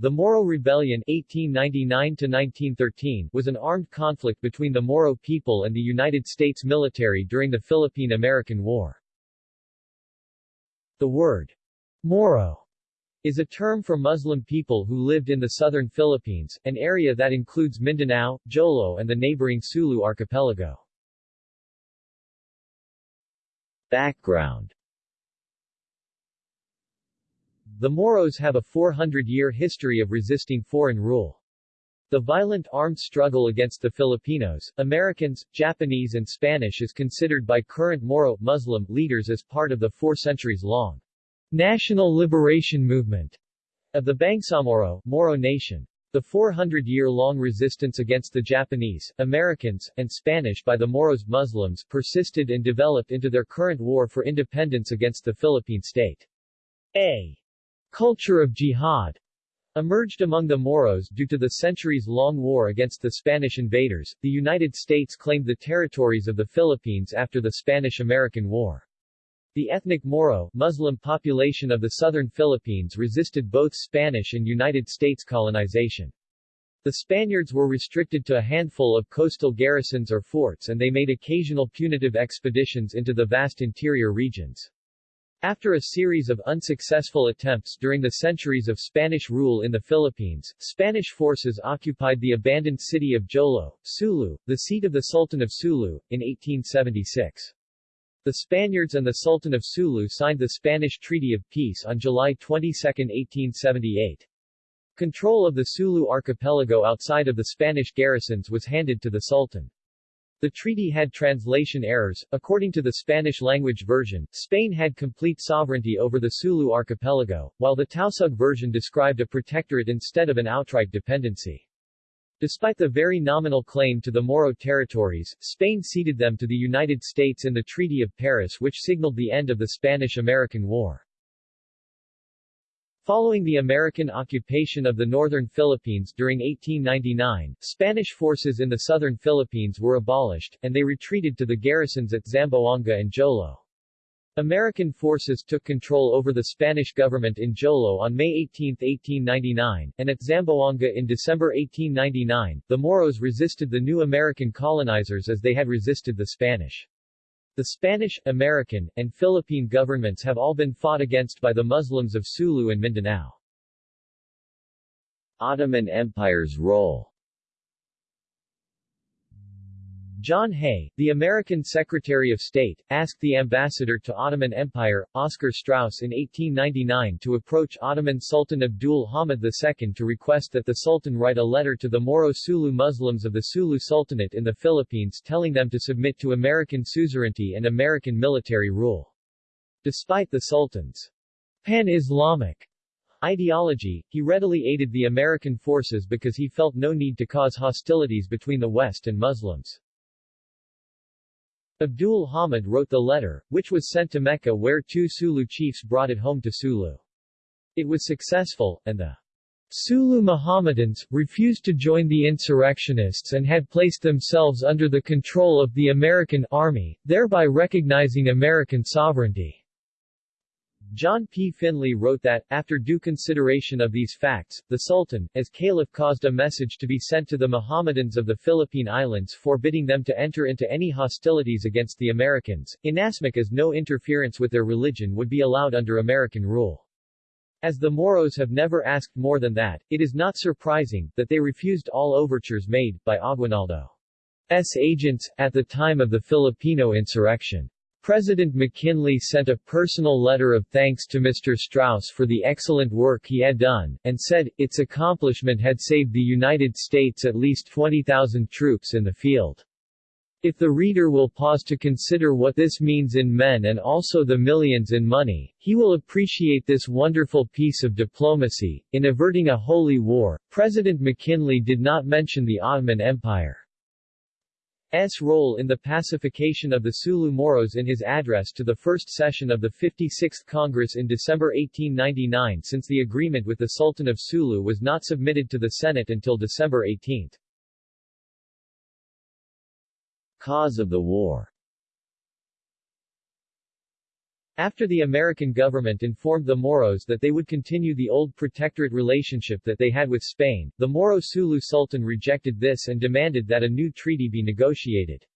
The Moro Rebellion 1899 was an armed conflict between the Moro people and the United States military during the Philippine-American War. The word Moro is a term for Muslim people who lived in the southern Philippines, an area that includes Mindanao, Jolo and the neighboring Sulu archipelago. Background The Moros have a 400-year history of resisting foreign rule. The violent armed struggle against the Filipinos, Americans, Japanese and Spanish is considered by current Moro Muslim leaders as part of the four centuries-long National Liberation Movement of the Bangsamoro Moro Nation. The 400-year-long resistance against the Japanese, Americans, and Spanish by the Moros Muslims persisted and developed into their current war for independence against the Philippine state. A culture of jihad emerged among the Moros due to the centuries-long war against the Spanish invaders. The United States claimed the territories of the Philippines after the Spanish-American War. The ethnic Moro Muslim population of the southern Philippines resisted both Spanish and United States colonization. The Spaniards were restricted to a handful of coastal garrisons or forts and they made occasional punitive expeditions into the vast interior regions. After a series of unsuccessful attempts during the centuries of Spanish rule in the Philippines, Spanish forces occupied the abandoned city of Jolo, Sulu, the seat of the Sultan of Sulu, in 1876. The Spaniards and the Sultan of Sulu signed the Spanish Treaty of Peace on July 22, 1878. Control of the Sulu archipelago outside of the Spanish garrisons was handed to the Sultan. The treaty had translation errors. According to the Spanish-language version, Spain had complete sovereignty over the Sulu archipelago, while the Tausug version described a protectorate instead of an outright dependency. Despite the very nominal claim to the Moro territories, Spain ceded them to the United States in the Treaty of Paris which signaled the end of the Spanish-American War. Following the American occupation of the northern Philippines during 1899, Spanish forces in the southern Philippines were abolished, and they retreated to the garrisons at Zamboanga and Jolo. American forces took control over the Spanish government in Jolo on May 18, 1899, and at Zamboanga in December 1899, the Moros resisted the new American colonizers as they had resisted the Spanish. The Spanish, American, and Philippine governments have all been fought against by the Muslims of Sulu and Mindanao. Ottoman Empire's role John Hay, the American Secretary of State, asked the ambassador to Ottoman Empire, Oscar Straus in 1899 to approach Ottoman Sultan Abdul Hamid II to request that the Sultan write a letter to the Moro Sulu Muslims of the Sulu Sultanate in the Philippines telling them to submit to American suzerainty and American military rule. Despite the Sultan's pan-Islamic ideology, he readily aided the American forces because he felt no need to cause hostilities between the West and Muslims. Abdul Hamid wrote the letter, which was sent to Mecca where two Sulu chiefs brought it home to Sulu. It was successful, and the Sulu Mohammedans, refused to join the insurrectionists and had placed themselves under the control of the American army, thereby recognizing American sovereignty. John P. Finley wrote that, after due consideration of these facts, the Sultan, as caliph caused a message to be sent to the Mohammedans of the Philippine Islands forbidding them to enter into any hostilities against the Americans, inasmuch as no interference with their religion would be allowed under American rule. As the Moros have never asked more than that, it is not surprising, that they refused all overtures made, by Aguinaldo's agents, at the time of the Filipino insurrection. President McKinley sent a personal letter of thanks to Mr. Straus for the excellent work he had done, and said, its accomplishment had saved the United States at least 20,000 troops in the field. If the reader will pause to consider what this means in men and also the millions in money, he will appreciate this wonderful piece of diplomacy. In averting a holy war, President McKinley did not mention the Ottoman Empire. S. role in the pacification of the Sulu Moros in his address to the first session of the 56th Congress in December 1899 since the agreement with the Sultan of Sulu was not submitted to the Senate until December 18. Cause of the war After the American government informed the Moros that they would continue the old protectorate relationship that they had with Spain, the Moro Sulu Sultan rejected this and demanded that a new treaty be negotiated.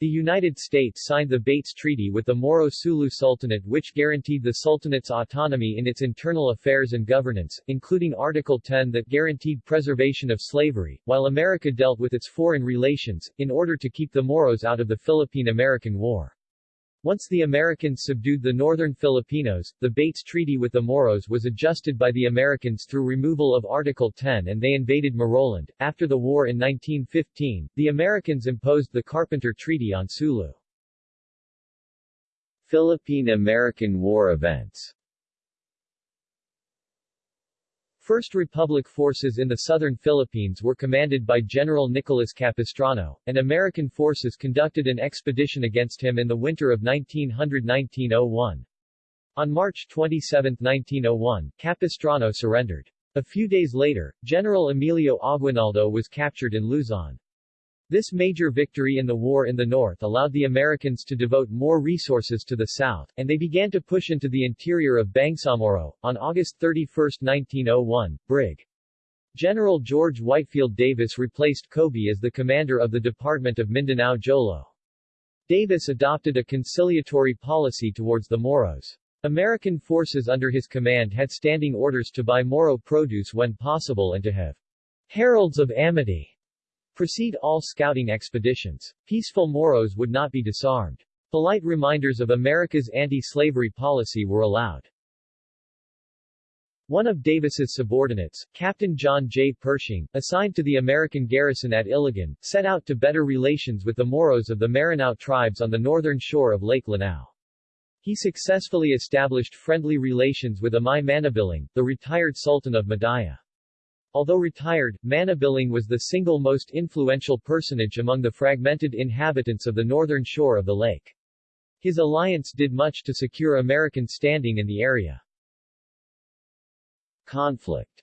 The United States signed the Bates Treaty with the Moro Sulu Sultanate which guaranteed the Sultanate's autonomy in its internal affairs and governance, including Article 10 that guaranteed preservation of slavery, while America dealt with its foreign relations, in order to keep the Moros out of the Philippine-American War. Once the Americans subdued the northern Filipinos, the Bates Treaty with the Moros was adjusted by the Americans through removal of Article 10 and they invaded Moroland. After the war in 1915, the Americans imposed the Carpenter Treaty on Sulu. Philippine-American War events First Republic forces in the southern Philippines were commanded by General Nicolas Capistrano, and American forces conducted an expedition against him in the winter of 1900-1901. On March 27, 1901, Capistrano surrendered. A few days later, General Emilio Aguinaldo was captured in Luzon. This major victory in the war in the north allowed the Americans to devote more resources to the south, and they began to push into the interior of Bangsamoro. On August 31, 1901, Brig. General George Whitefield Davis replaced Kobbé as the commander of the Department of Mindanao Jolo. Davis adopted a conciliatory policy towards the Moros. American forces under his command had standing orders to buy Moro produce when possible and to have heralds of amity Proceed all scouting expeditions. Peaceful Moros would not be disarmed. Polite reminders of America's anti-slavery policy were allowed. One of Davis's subordinates, Captain John J. Pershing, assigned to the American garrison at Iligan, set out to better relations with the Moros of the Maranao tribes on the northern shore of Lake Lanao. He successfully established friendly relations with Amay Manabiling, the retired Sultan of Madaya. Although retired, Manabiling was the single most influential personage among the fragmented inhabitants of the northern shore of the lake. His alliance did much to secure American standing in the area. Conflict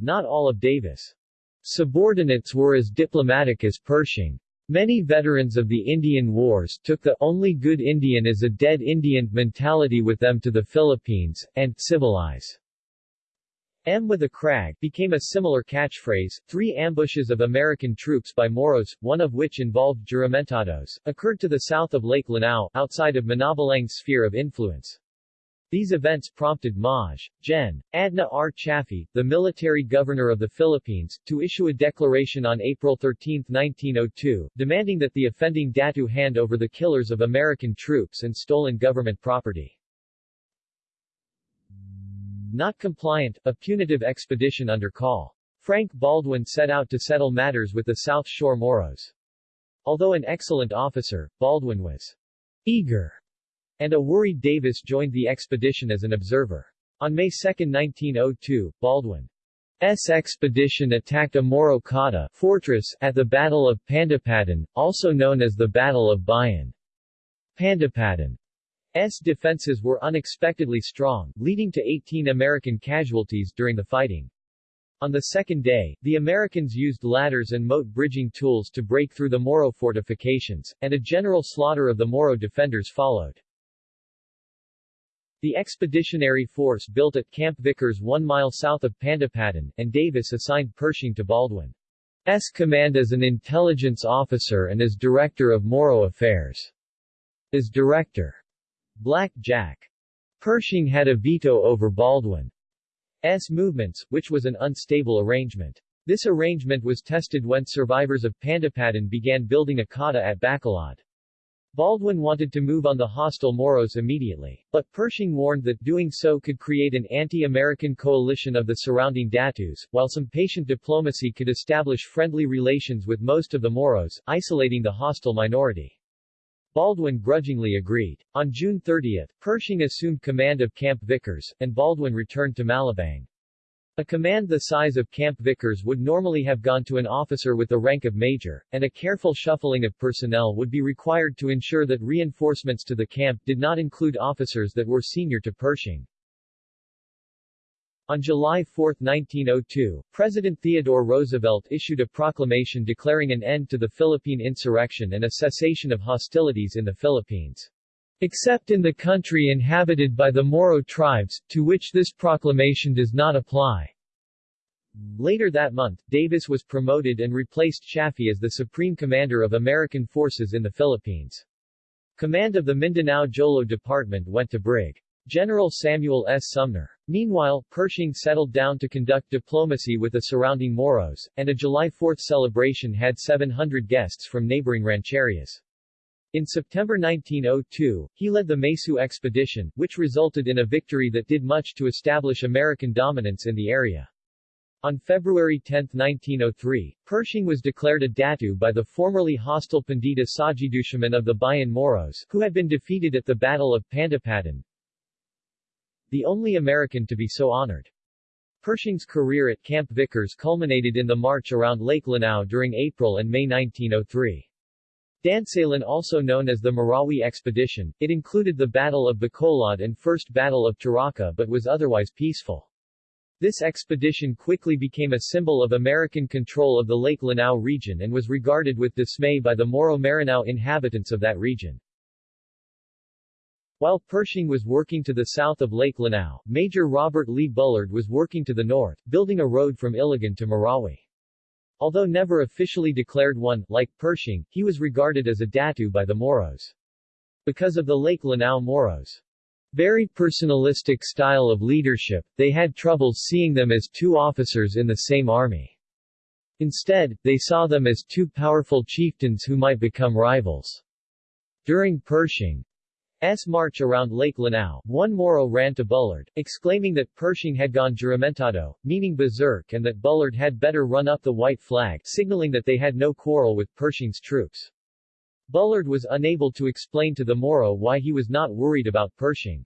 Not all of Davis' subordinates were as diplomatic as Pershing. Many veterans of the Indian Wars took the only good Indian is a dead Indian mentality with them to the Philippines, and civilize M with a crag became a similar catchphrase. Three ambushes of American troops by Moros, one of which involved juramentados, occurred to the south of Lake Lanao, outside of Manabalang's sphere of influence. These events prompted Maj. Gen. Adna R. Chaffee, the military governor of the Philippines, to issue a declaration on April 13, 1902, demanding that the offending Datu hand over the killers of American troops and stolen government property. Not compliant, a punitive expedition under call. Frank Baldwin set out to settle matters with the South Shore Moros. Although an excellent officer, Baldwin was eager, and a worried Davis joined the expedition as an observer. On May 2, 1902, Baldwin's expedition attacked a Moro Cotta fortress at the Battle of Pandapatan, also known as the Battle of Bayan. Pandapatan S defenses were unexpectedly strong, leading to 18 American casualties during the fighting. On the second day, the Americans used ladders and moat bridging tools to break through the Moro fortifications, and a general slaughter of the Moro defenders followed. The expeditionary force built at Camp Vickers one mile south of Pandapatan, and Davis assigned Pershing to Baldwin's command as an intelligence officer and as director of Moro affairs. As director Black Jack. Pershing had a veto over Baldwin's movements, which was an unstable arrangement. This arrangement was tested when survivors of Pandapatan began building a cotta at Bacolod. Baldwin wanted to move on the hostile Moros immediately, but Pershing warned that doing so could create an anti-American coalition of the surrounding Datus, while some patient diplomacy could establish friendly relations with most of the Moros, isolating the hostile minority. Baldwin grudgingly agreed. On June 30, Pershing assumed command of Camp Vickers, and Baldwin returned to Malabang. A command the size of Camp Vickers would normally have gone to an officer with the rank of major, and a careful shuffling of personnel would be required to ensure that reinforcements to the camp did not include officers that were senior to Pershing. On July 4, 1902, President Theodore Roosevelt issued a proclamation declaring an end to the Philippine insurrection and a cessation of hostilities in the Philippines. Except in the country inhabited by the Moro tribes, to which this proclamation does not apply. Later that month, Davis was promoted and replaced Chaffee as the Supreme Commander of American forces in the Philippines. Command of the Mindanao Jolo Department went to Brig. General Samuel S. Sumner. Meanwhile, Pershing settled down to conduct diplomacy with the surrounding Moros, and a July 4 celebration had 700 guests from neighboring rancherias. In September 1902, he led the Mesu expedition, which resulted in a victory that did much to establish American dominance in the area. On February 10, 1903, Pershing was declared a datu by the formerly hostile Pandita Sajidushaman of the Bayan Moros, who had been defeated at the Battle of Pandapatan, the only American to be so honored. Pershing's career at Camp Vickers culminated in the march around Lake Lanao during April and May 1903. Dansalan also known as the Marawi Expedition, it included the Battle of Bacolod and First Battle of Taraca but was otherwise peaceful. This expedition quickly became a symbol of American control of the Lake Lanao region and was regarded with dismay by the Moro Maranao inhabitants of that region. While Pershing was working to the south of Lake Lanao, Major Robert Lee Bullard was working to the north, building a road from Iligan to Marawi. Although never officially declared one, like Pershing, he was regarded as a datu by the Moros. Because of the Lake Lanao Moros' very personalistic style of leadership, they had trouble seeing them as two officers in the same army. Instead, they saw them as two powerful chieftains who might become rivals. During Pershing, S march around Lake Lanao, one Moro ran to Bullard, exclaiming that Pershing had gone juramentado, meaning berserk and that Bullard had better run up the white flag, signaling that they had no quarrel with Pershing's troops. Bullard was unable to explain to the Moro why he was not worried about Pershing's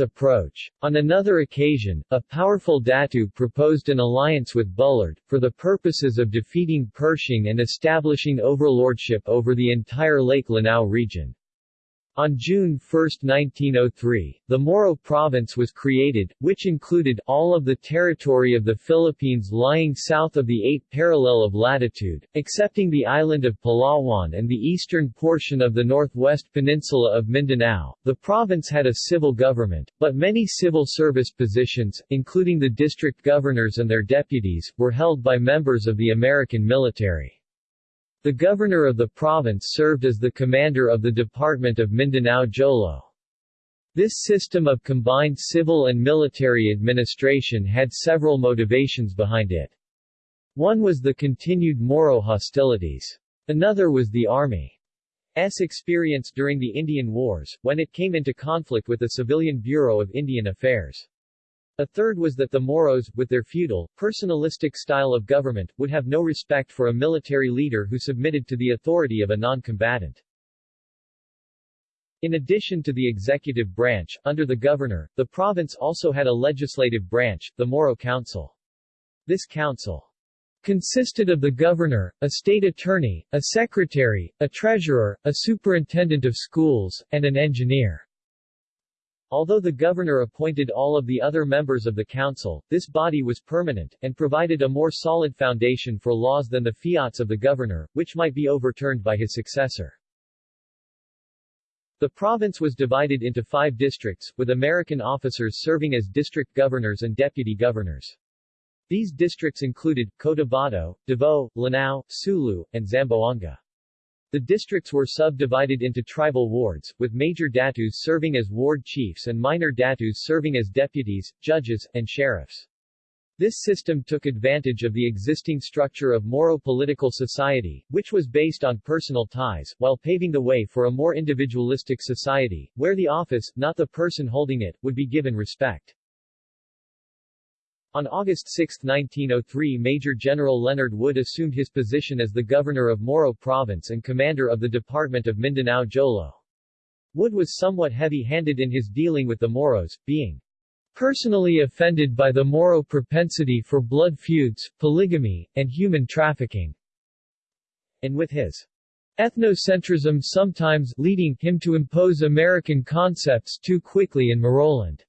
approach. On another occasion, a powerful Datu proposed an alliance with Bullard, for the purposes of defeating Pershing and establishing overlordship over the entire Lake Lanao region. On June 1, 1903, the Moro province was created, which included all of the territory of the Philippines lying south of the 8th parallel of latitude, excepting the island of Palawan and the eastern portion of the northwest peninsula of Mindanao. The province had a civil government, but many civil service positions, including the district governors and their deputies, were held by members of the American military. The governor of the province served as the commander of the Department of Mindanao Jolo. This system of combined civil and military administration had several motivations behind it. One was the continued Moro hostilities. Another was the Army's experience during the Indian Wars, when it came into conflict with the Civilian Bureau of Indian Affairs. A third was that the Moros, with their feudal, personalistic style of government, would have no respect for a military leader who submitted to the authority of a non-combatant. In addition to the executive branch, under the governor, the province also had a legislative branch, the Moro Council. This council consisted of the governor, a state attorney, a secretary, a treasurer, a superintendent of schools, and an engineer. Although the governor appointed all of the other members of the council, this body was permanent, and provided a more solid foundation for laws than the fiats of the governor, which might be overturned by his successor. The province was divided into five districts, with American officers serving as district governors and deputy governors. These districts included, Cotabato, Davao, Lanao, Sulu, and Zamboanga. The districts were subdivided into tribal wards, with major datus serving as ward chiefs and minor datus serving as deputies, judges, and sheriffs. This system took advantage of the existing structure of Moro political society, which was based on personal ties, while paving the way for a more individualistic society, where the office, not the person holding it, would be given respect. On August 6, 1903 Major General Leonard Wood assumed his position as the governor of Moro Province and commander of the Department of Mindanao Jolo. Wood was somewhat heavy-handed in his dealing with the Moros, being personally offended by the Moro propensity for blood feuds, polygamy, and human trafficking, and with his ethnocentrism sometimes leading him to impose American concepts too quickly in Moroland.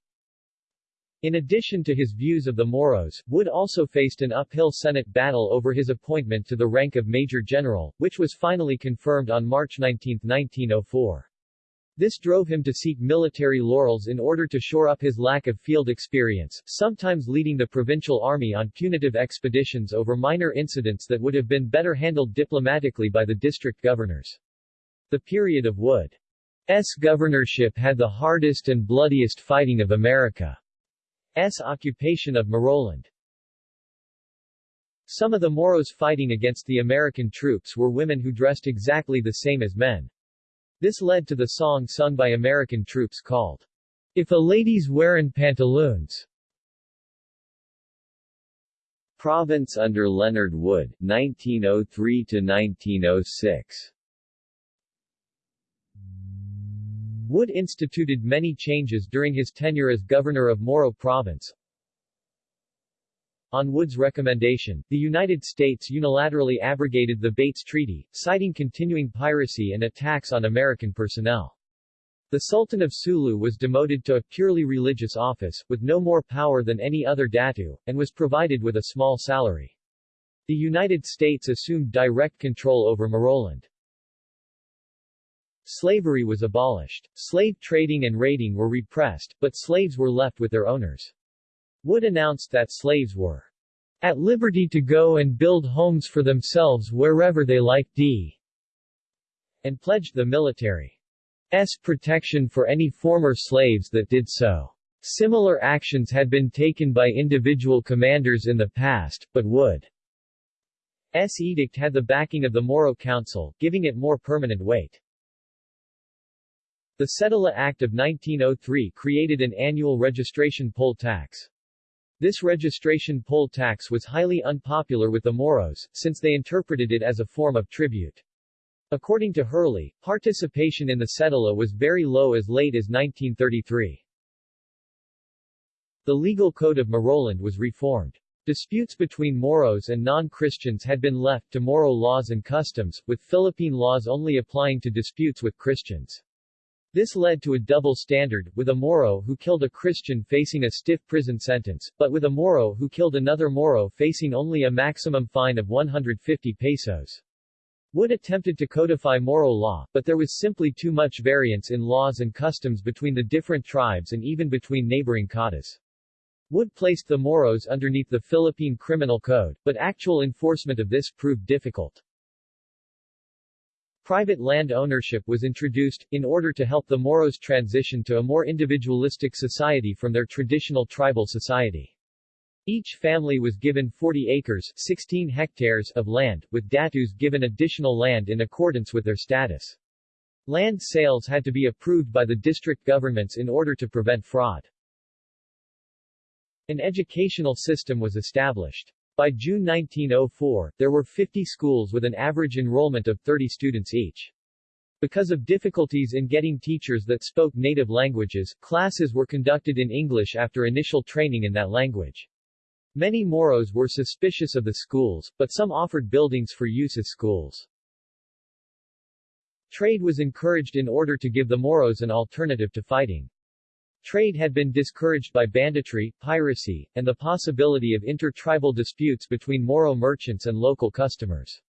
In addition to his views of the Moros, Wood also faced an uphill Senate battle over his appointment to the rank of Major General, which was finally confirmed on March 19, 1904. This drove him to seek military laurels in order to shore up his lack of field experience, sometimes leading the provincial army on punitive expeditions over minor incidents that would have been better handled diplomatically by the district governors. The period of Wood's governorship had the hardest and bloodiest fighting of America. S. occupation of Moroland. Some of the Moros fighting against the American troops were women who dressed exactly the same as men. This led to the song sung by American troops called, If a Lady's Wearin' Pantaloons. Province under Leonard Wood, 1903-1906 Wood instituted many changes during his tenure as governor of Moro Province. On Wood's recommendation, the United States unilaterally abrogated the Bates Treaty, citing continuing piracy and attacks on American personnel. The Sultan of Sulu was demoted to a purely religious office, with no more power than any other datu, and was provided with a small salary. The United States assumed direct control over Moroland. Slavery was abolished. Slave trading and raiding were repressed, but slaves were left with their owners. Wood announced that slaves were at liberty to go and build homes for themselves wherever they liked d and pledged the military's protection for any former slaves that did so. Similar actions had been taken by individual commanders in the past, but Wood's edict had the backing of the Moro Council, giving it more permanent weight. The Cedula Act of 1903 created an annual registration poll tax. This registration poll tax was highly unpopular with the Moros, since they interpreted it as a form of tribute. According to Hurley, participation in the cedula was very low as late as 1933. The legal code of Moroland was reformed. Disputes between Moros and non-Christians had been left to Moro laws and customs, with Philippine laws only applying to disputes with Christians. This led to a double standard, with a Moro who killed a Christian facing a stiff prison sentence, but with a Moro who killed another Moro facing only a maximum fine of 150 pesos. Wood attempted to codify Moro law, but there was simply too much variance in laws and customs between the different tribes and even between neighboring cottas. Wood placed the Moros underneath the Philippine Criminal Code, but actual enforcement of this proved difficult. Private land ownership was introduced, in order to help the Moros transition to a more individualistic society from their traditional tribal society. Each family was given 40 acres 16 hectares of land, with datus given additional land in accordance with their status. Land sales had to be approved by the district governments in order to prevent fraud. An educational system was established. By June 1904, there were 50 schools with an average enrollment of 30 students each. Because of difficulties in getting teachers that spoke native languages, classes were conducted in English after initial training in that language. Many Moros were suspicious of the schools, but some offered buildings for use as schools. Trade was encouraged in order to give the Moros an alternative to fighting. Trade had been discouraged by banditry, piracy, and the possibility of inter-tribal disputes between Moro merchants and local customers.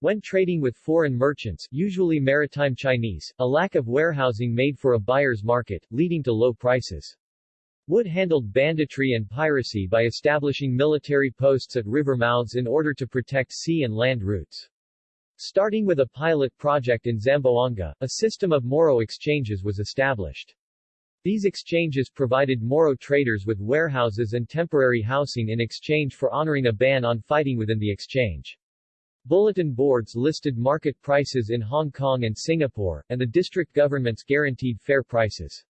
When trading with foreign merchants, usually maritime Chinese, a lack of warehousing made for a buyer's market, leading to low prices. Wood handled banditry and piracy by establishing military posts at river mouths in order to protect sea and land routes. Starting with a pilot project in Zamboanga, a system of Moro exchanges was established. These exchanges provided Moro traders with warehouses and temporary housing in exchange for honoring a ban on fighting within the exchange. Bulletin boards listed market prices in Hong Kong and Singapore, and the district governments guaranteed fair prices.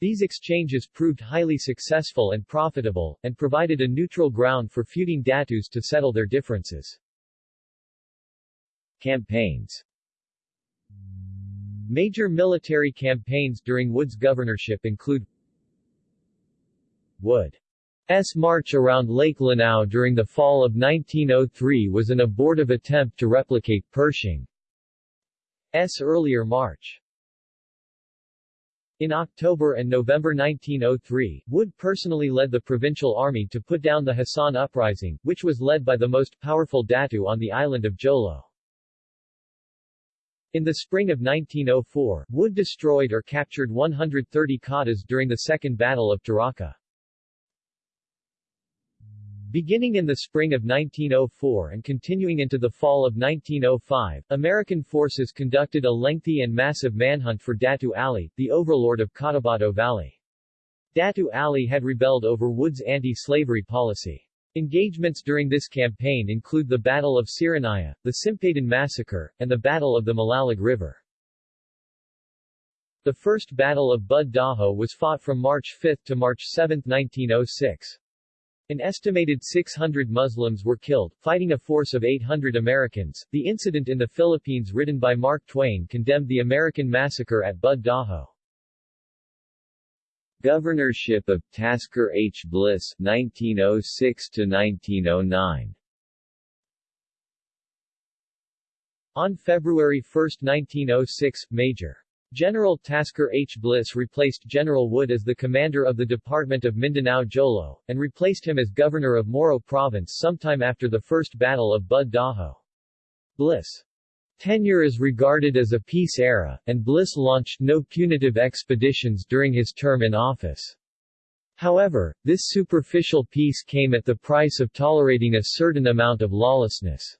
These exchanges proved highly successful and profitable, and provided a neutral ground for feuding datus to settle their differences. Campaigns Major military campaigns during Wood's governorship include Wood's march around Lake Lanao during the fall of 1903 was an abortive attempt to replicate Pershing's earlier march. In October and November 1903, Wood personally led the provincial army to put down the Hassan Uprising, which was led by the most powerful Datu on the island of Jolo. In the spring of 1904, Wood destroyed or captured 130 cottas during the Second Battle of Taraca. Beginning in the spring of 1904 and continuing into the fall of 1905, American forces conducted a lengthy and massive manhunt for Datu Ali, the overlord of Cotabato Valley. Datu Ali had rebelled over Wood's anti-slavery policy. Engagements during this campaign include the Battle of Siranaya, the Simpaydan Massacre, and the Battle of the Malalag River. The First Battle of Bud Dajo was fought from March 5 to March 7, 1906. An estimated 600 Muslims were killed, fighting a force of 800 Americans. The incident in the Philippines written by Mark Twain condemned the American massacre at Bud Dajo. Governorship of Tasker H. Bliss 1906 to 1909 On February 1, 1906, Major General Tasker H. Bliss replaced General Wood as the commander of the Department of Mindanao Jolo, and replaced him as governor of Moro Province sometime after the First Battle of Bud Dajo. Bliss' tenure is regarded as a peace era, and Bliss launched no punitive expeditions during his term in office. However, this superficial peace came at the price of tolerating a certain amount of lawlessness.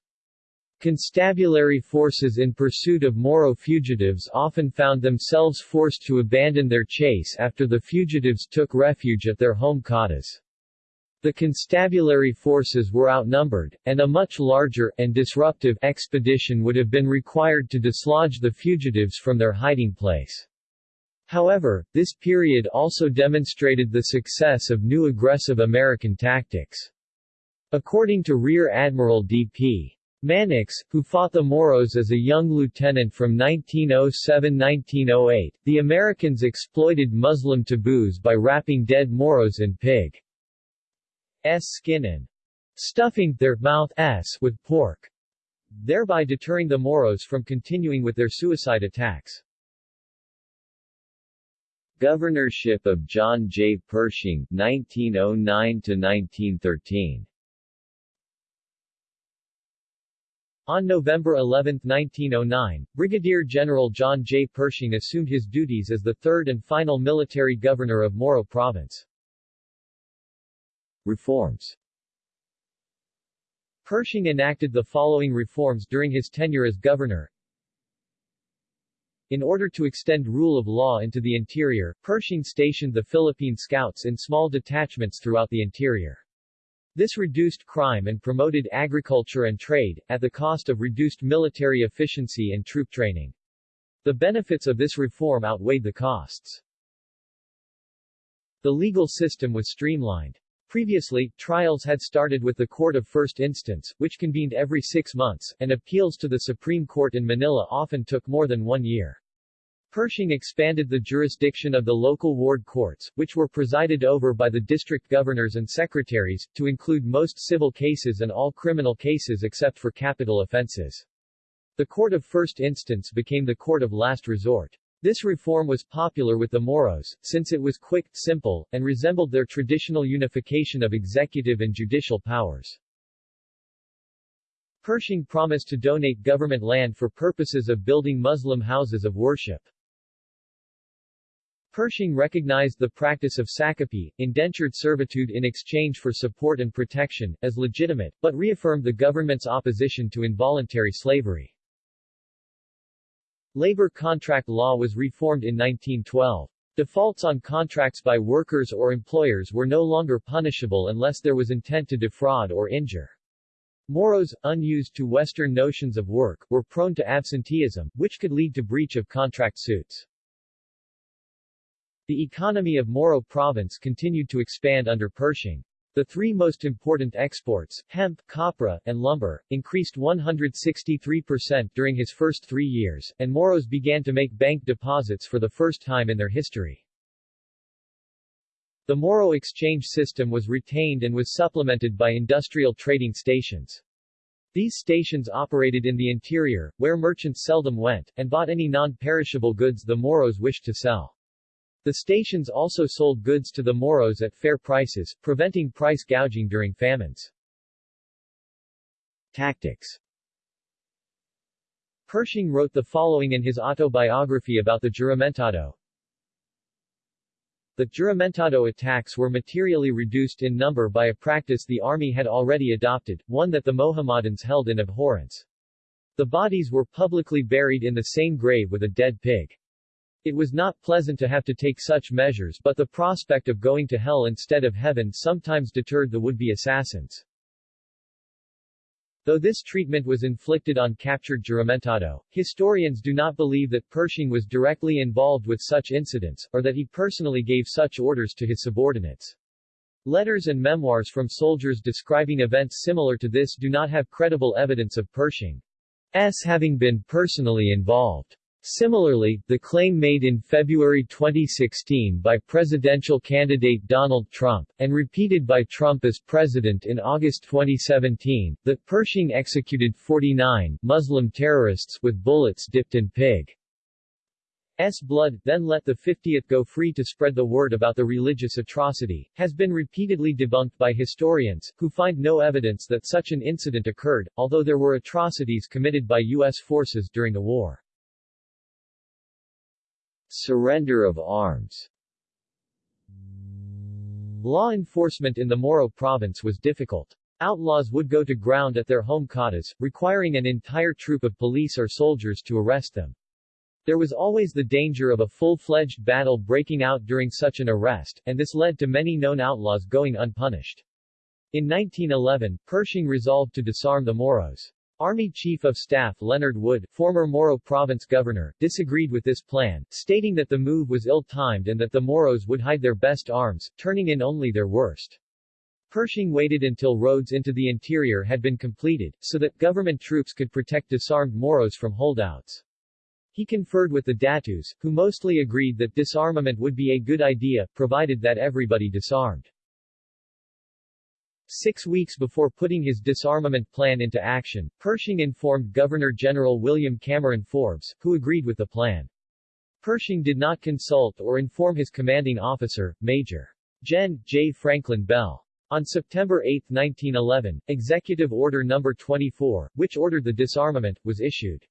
Constabulary forces in pursuit of Moro fugitives often found themselves forced to abandon their chase after the fugitives took refuge at their home cottas. The constabulary forces were outnumbered, and a much larger, and disruptive, expedition would have been required to dislodge the fugitives from their hiding place. However, this period also demonstrated the success of new aggressive American tactics. According to Rear Admiral D.P. Mannix, who fought the Moros as a young lieutenant from 1907-1908, the Americans exploited Muslim taboos by wrapping dead Moros in pig's skin and stuffing their mouth s with pork, thereby deterring the Moros from continuing with their suicide attacks. Governorship of John J. Pershing 1909 to 1913 On November 11, 1909, Brigadier General John J. Pershing assumed his duties as the third and final military governor of Moro Province. Reforms Pershing enacted the following reforms during his tenure as governor. In order to extend rule of law into the interior, Pershing stationed the Philippine Scouts in small detachments throughout the interior. This reduced crime and promoted agriculture and trade, at the cost of reduced military efficiency and troop training. The benefits of this reform outweighed the costs. The legal system was streamlined. Previously, trials had started with the Court of First Instance, which convened every six months, and appeals to the Supreme Court in Manila often took more than one year. Pershing expanded the jurisdiction of the local ward courts, which were presided over by the district governors and secretaries, to include most civil cases and all criminal cases except for capital offenses. The court of first instance became the court of last resort. This reform was popular with the Moros, since it was quick, simple, and resembled their traditional unification of executive and judicial powers. Pershing promised to donate government land for purposes of building Muslim houses of worship. Pershing recognized the practice of sakapi, indentured servitude in exchange for support and protection, as legitimate, but reaffirmed the government's opposition to involuntary slavery. Labor contract law was reformed in 1912. Defaults on contracts by workers or employers were no longer punishable unless there was intent to defraud or injure. Moros, unused to Western notions of work, were prone to absenteeism, which could lead to breach of contract suits. The economy of Moro Province continued to expand under Pershing. The three most important exports, hemp, copra, and lumber, increased 163% during his first three years, and Moros began to make bank deposits for the first time in their history. The Moro exchange system was retained and was supplemented by industrial trading stations. These stations operated in the interior, where merchants seldom went, and bought any non-perishable goods the Moros wished to sell. The stations also sold goods to the Moros at fair prices, preventing price gouging during famines. Tactics Pershing wrote the following in his autobiography about the Juramentado. The Juramentado attacks were materially reduced in number by a practice the army had already adopted, one that the Mohammedans held in abhorrence. The bodies were publicly buried in the same grave with a dead pig. It was not pleasant to have to take such measures but the prospect of going to hell instead of heaven sometimes deterred the would-be assassins. Though this treatment was inflicted on captured Juramentado, historians do not believe that Pershing was directly involved with such incidents, or that he personally gave such orders to his subordinates. Letters and memoirs from soldiers describing events similar to this do not have credible evidence of Pershing's having been personally involved. Similarly, the claim made in February 2016 by presidential candidate Donald Trump, and repeated by Trump as president in August 2017, that Pershing executed 49 Muslim terrorists with bullets dipped in pig's blood, then let the 50th go free to spread the word about the religious atrocity, has been repeatedly debunked by historians, who find no evidence that such an incident occurred, although there were atrocities committed by U.S. forces during the war. Surrender of arms Law enforcement in the Moro province was difficult. Outlaws would go to ground at their home cottas, requiring an entire troop of police or soldiers to arrest them. There was always the danger of a full-fledged battle breaking out during such an arrest, and this led to many known outlaws going unpunished. In 1911, Pershing resolved to disarm the Moros. Army Chief of Staff Leonard Wood, former Moro Province governor, disagreed with this plan, stating that the move was ill-timed and that the Moros would hide their best arms, turning in only their worst. Pershing waited until roads into the interior had been completed, so that government troops could protect disarmed Moros from holdouts. He conferred with the Datus, who mostly agreed that disarmament would be a good idea, provided that everybody disarmed. Six weeks before putting his disarmament plan into action, Pershing informed Governor-General William Cameron Forbes, who agreed with the plan. Pershing did not consult or inform his commanding officer, Major. Gen. J. Franklin Bell. On September 8, 1911, Executive Order No. 24, which ordered the disarmament, was issued.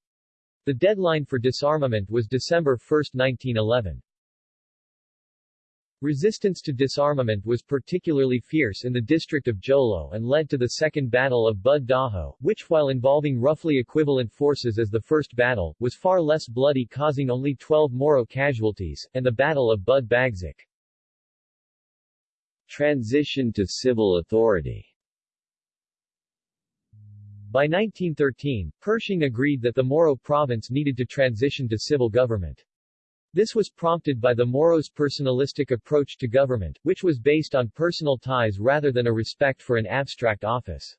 The deadline for disarmament was December 1, 1911. Resistance to disarmament was particularly fierce in the district of Jolo and led to the Second Battle of Bud Dajo, which while involving roughly equivalent forces as the First Battle, was far less bloody causing only 12 Moro casualties, and the Battle of Bud Bagsak. Transition to civil authority By 1913, Pershing agreed that the Moro province needed to transition to civil government. This was prompted by the Moros' personalistic approach to government, which was based on personal ties rather than a respect for an abstract office.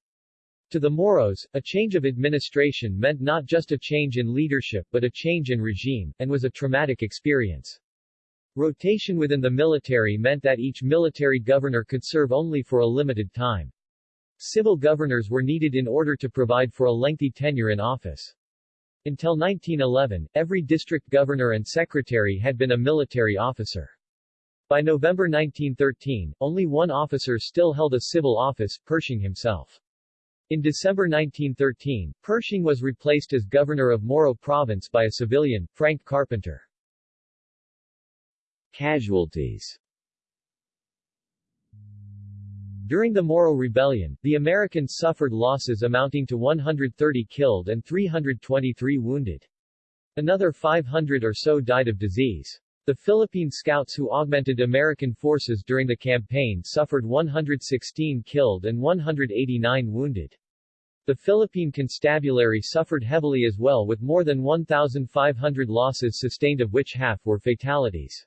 To the Moros, a change of administration meant not just a change in leadership but a change in regime, and was a traumatic experience. Rotation within the military meant that each military governor could serve only for a limited time. Civil governors were needed in order to provide for a lengthy tenure in office. Until 1911, every district governor and secretary had been a military officer. By November 1913, only one officer still held a civil office, Pershing himself. In December 1913, Pershing was replaced as governor of Moro Province by a civilian, Frank Carpenter. Casualties during the Moro Rebellion, the Americans suffered losses amounting to 130 killed and 323 wounded. Another 500 or so died of disease. The Philippine scouts who augmented American forces during the campaign suffered 116 killed and 189 wounded. The Philippine Constabulary suffered heavily as well with more than 1,500 losses sustained of which half were fatalities.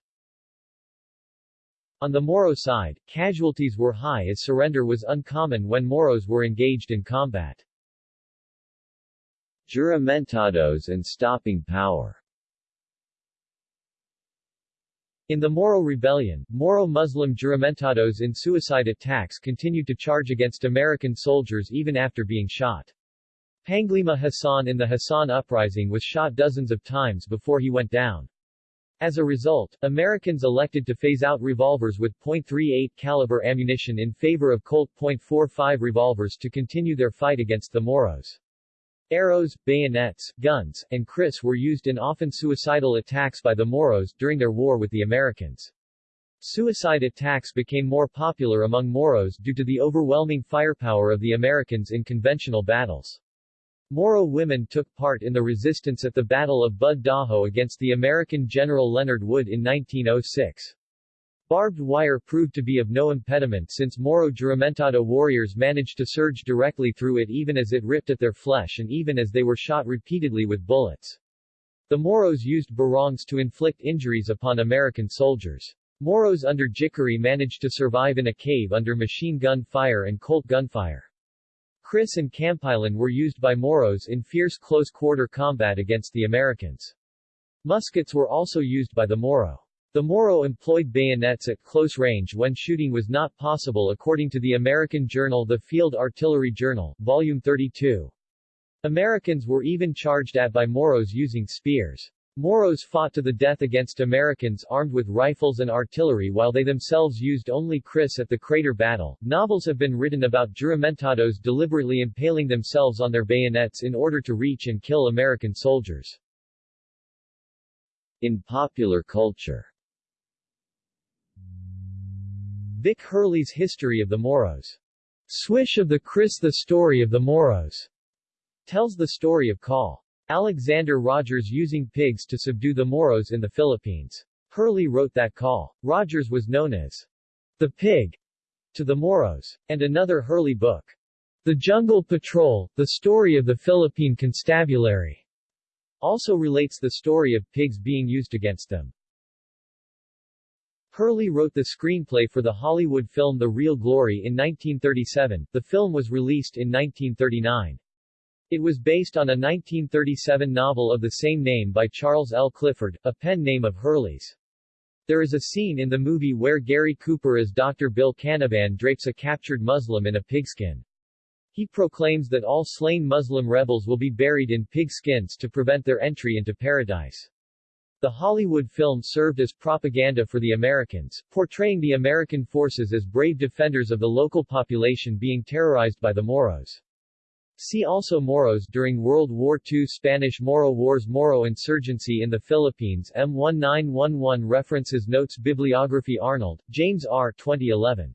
On the Moro side, casualties were high as surrender was uncommon when Moros were engaged in combat. Juramentados and stopping power In the Moro Rebellion, Moro Muslim juramentados in suicide attacks continued to charge against American soldiers even after being shot. Panglima Hassan in the Hassan Uprising was shot dozens of times before he went down. As a result, Americans elected to phase out revolvers with .38 caliber ammunition in favor of Colt .45 revolvers to continue their fight against the Moros. Arrows, bayonets, guns, and kris were used in often suicidal attacks by the Moros during their war with the Americans. Suicide attacks became more popular among Moros due to the overwhelming firepower of the Americans in conventional battles. Moro women took part in the resistance at the Battle of Bud Dajo against the American General Leonard Wood in 1906. Barbed wire proved to be of no impediment since Moro Juramentado warriors managed to surge directly through it even as it ripped at their flesh and even as they were shot repeatedly with bullets. The Moros used barongs to inflict injuries upon American soldiers. Moros under Jikiri managed to survive in a cave under machine gun fire and Colt gunfire. Kris and Kampilan were used by Moros in fierce close-quarter combat against the Americans. Muskets were also used by the Moro. The Moro employed bayonets at close range when shooting was not possible according to the American journal The Field Artillery Journal, Volume 32. Americans were even charged at by Moros using spears. Moros fought to the death against Americans armed with rifles and artillery while they themselves used only Kris at the Crater Battle. Novels have been written about juramentados deliberately impaling themselves on their bayonets in order to reach and kill American soldiers. In popular culture Vic Hurley's History of the Moros. Swish of the Kris The Story of the Moros tells the story of Col. Alexander Rogers using pigs to subdue the Moros in the Philippines. Hurley wrote that call. Rogers was known as the pig to the Moros, and another Hurley book, The Jungle Patrol, The Story of the Philippine Constabulary, also relates the story of pigs being used against them. Hurley wrote the screenplay for the Hollywood film The Real Glory in 1937. The film was released in 1939. It was based on a 1937 novel of the same name by Charles L. Clifford, a pen name of Hurley's. There is a scene in the movie where Gary Cooper as Dr. Bill Canavan drapes a captured Muslim in a pigskin. He proclaims that all slain Muslim rebels will be buried in pigskins to prevent their entry into paradise. The Hollywood film served as propaganda for the Americans, portraying the American forces as brave defenders of the local population being terrorized by the Moros. See also Moros during World War II Spanish Moro Wars Moro insurgency in the Philippines M1911 References Notes Bibliography Arnold, James R. 2011.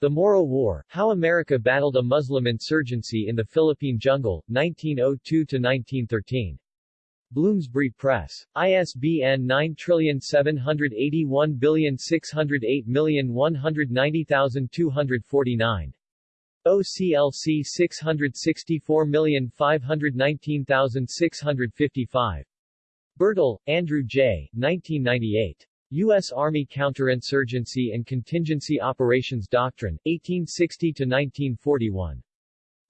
The Moro War, How America Battled a Muslim Insurgency in the Philippine Jungle, 1902-1913. Bloomsbury Press. ISBN 9781608190249. OCLC 664519655. Birtle, Andrew J. 1998. U.S. Army Counterinsurgency and Contingency Operations Doctrine, 1860-1941.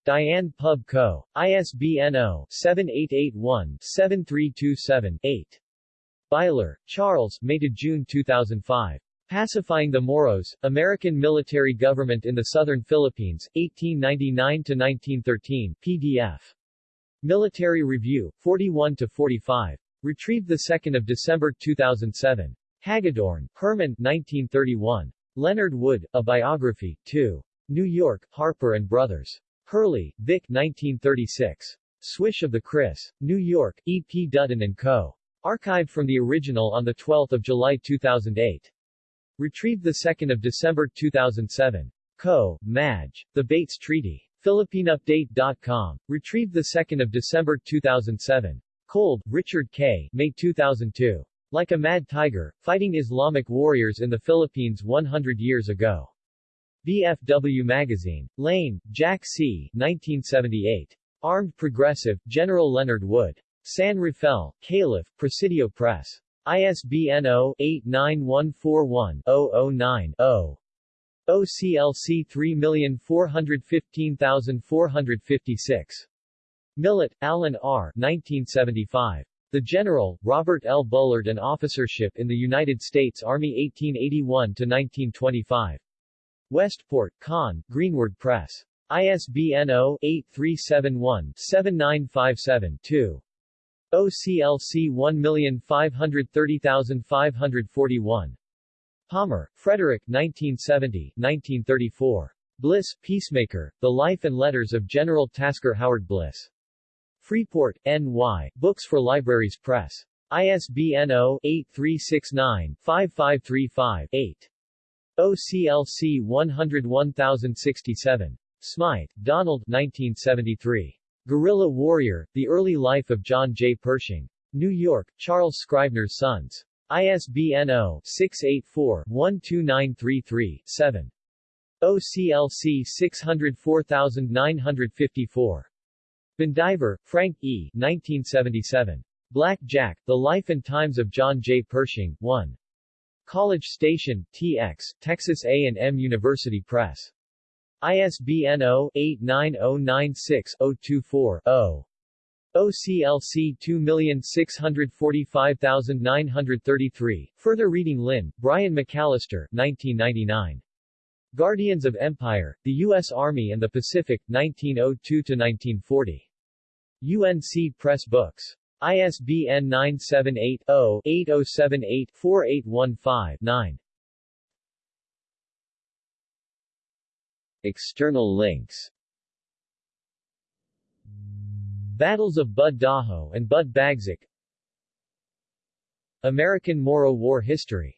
Diane Pub Co. ISBN 0-7881-7327-8. Byler, Charles May to June 2005. Pacifying the Moros, American Military Government in the Southern Philippines, 1899-1913, PDF. Military Review, 41-45. Retrieved 2 December 2007. Hagedorn, Herman 1931. Leonard Wood, A Biography, 2. New York, Harper & Brothers. Hurley, Vic 1936. Swish of the Kris. New York, E. P. Dutton & Co. Archived from the original on 12 July 2008. Retrieved 2 December 2007. Kho. Madge. The Bates Treaty. PhilippineUpdate.com. Retrieved 2 December 2007. Kolb, Richard K. May 2002. Like a Mad Tiger, Fighting Islamic Warriors in the Philippines 100 Years Ago. VFW Magazine. Lane, Jack C. 1978. Armed Progressive, General Leonard Wood. San Rafael, Calif, Presidio Press. ISBN 0-89141-009-0. OCLC 3415456. Millett, Alan R. 1975. The General, Robert L. Bullard and Officership in the United States Army 1881-1925. Westport, Conn, Greenwood Press. ISBN 0-8371-7957-2. OCLC 1530541. Palmer, Frederick 1970, 1934. Bliss, Peacemaker, The Life and Letters of General Tasker Howard Bliss. Freeport, N.Y., Books for Libraries Press. ISBN 0-8369-5535-8. OCLC 101067. Smythe, Donald 1973. Guerrilla Warrior, The Early Life of John J. Pershing. New York, Charles Scribner's Sons. ISBN 0-684-12933-7. OCLC 604954. Vandiver, Frank E. 1977. Black Jack, The Life and Times of John J. Pershing, 1. College Station, TX, Texas A&M University Press. ISBN 0-89096-024-0. OCLC 2645933. Further reading Linn, Brian McAllister, 1999. Guardians of Empire, The U.S. Army and the Pacific, 1902-1940. UNC Press Books. ISBN 978-0-8078-4815-9. External links. Battles of Bud Dajo and Bud Bagsak. American Moro War History